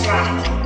track.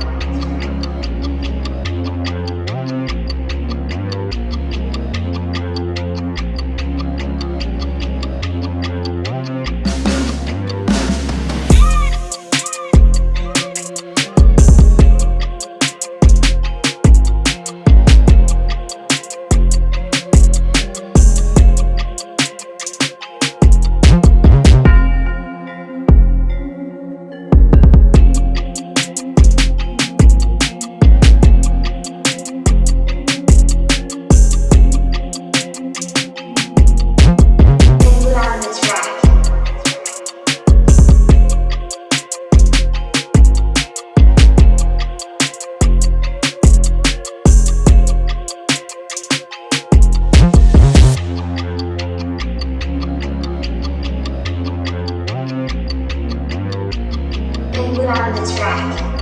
We are the track.